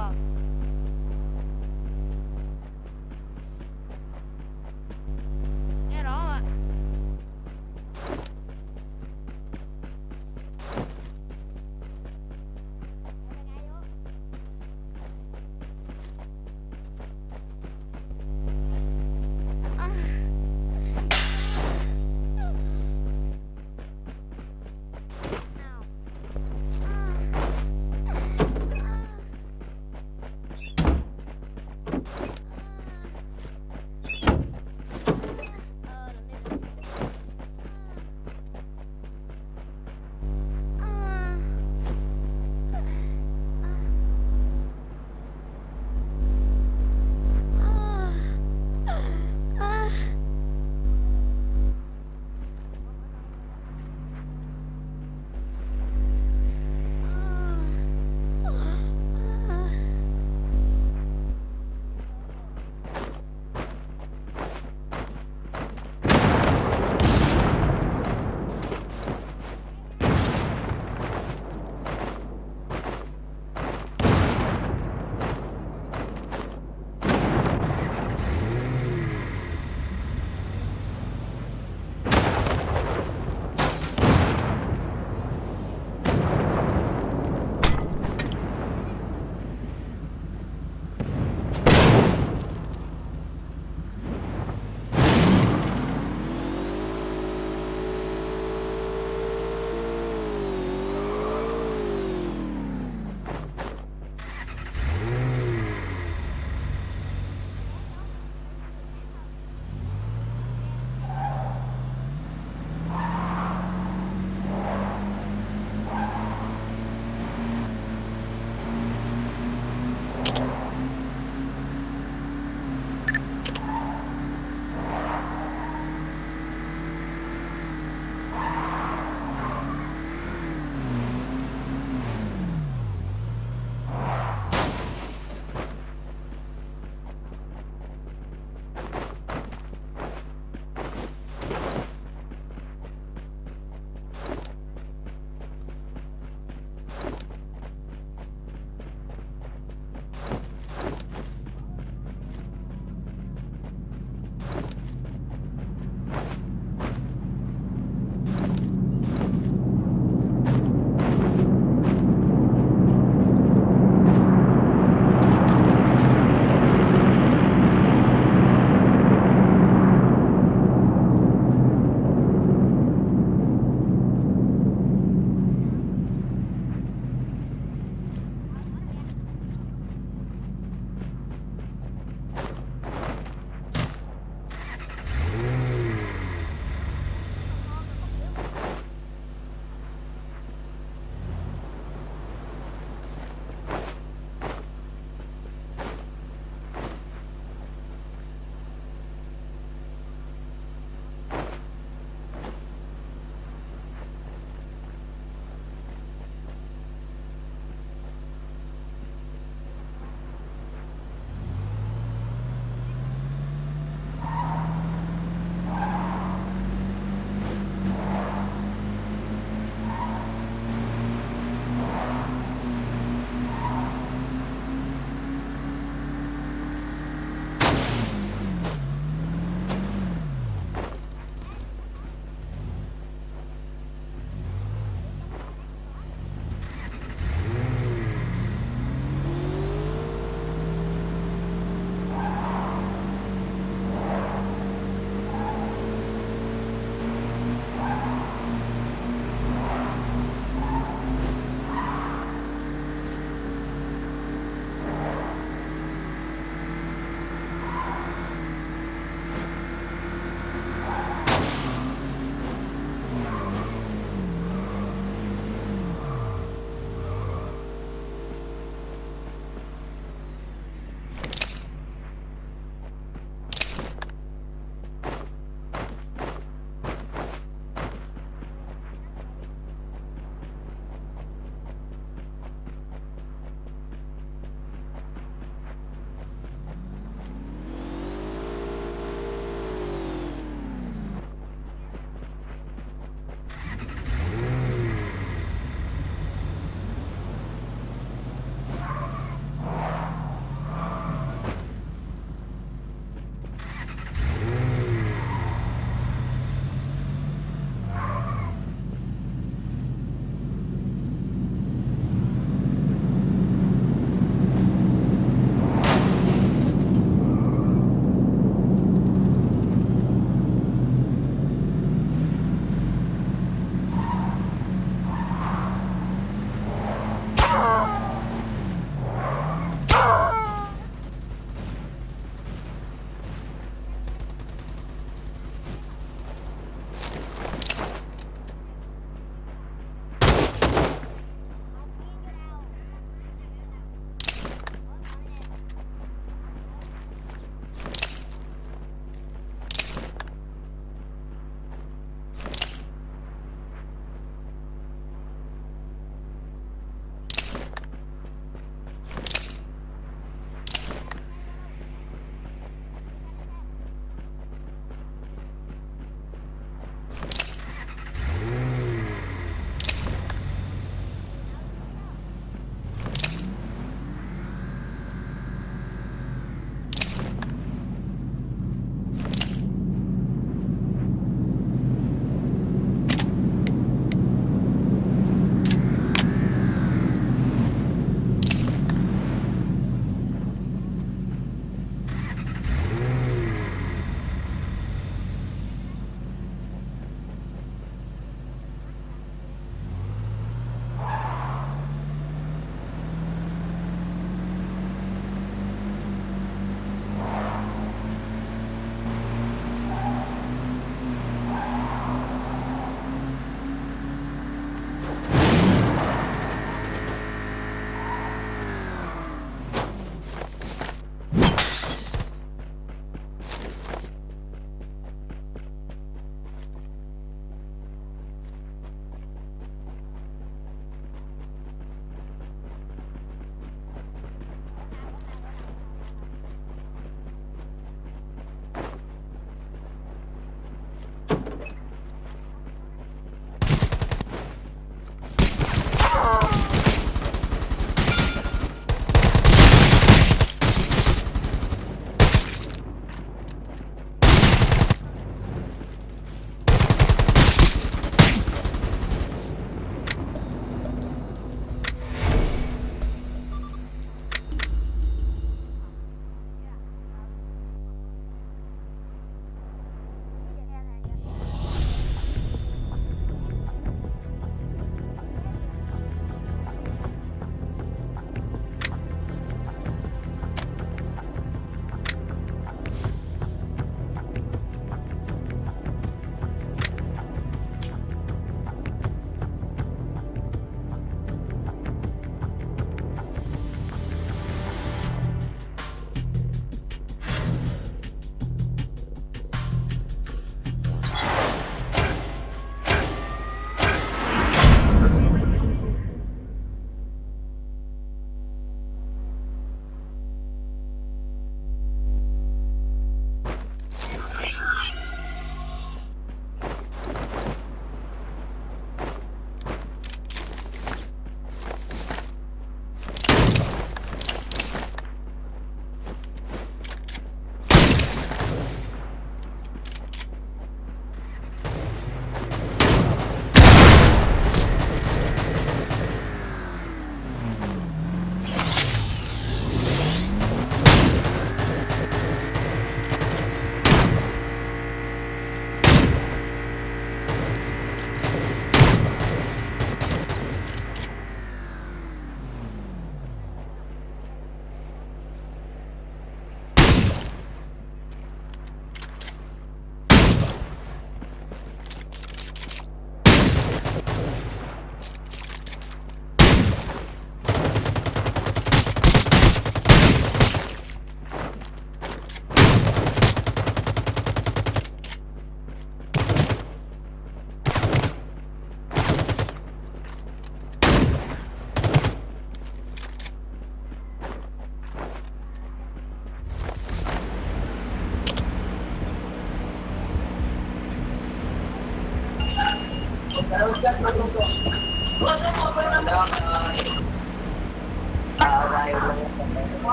собак.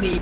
Đi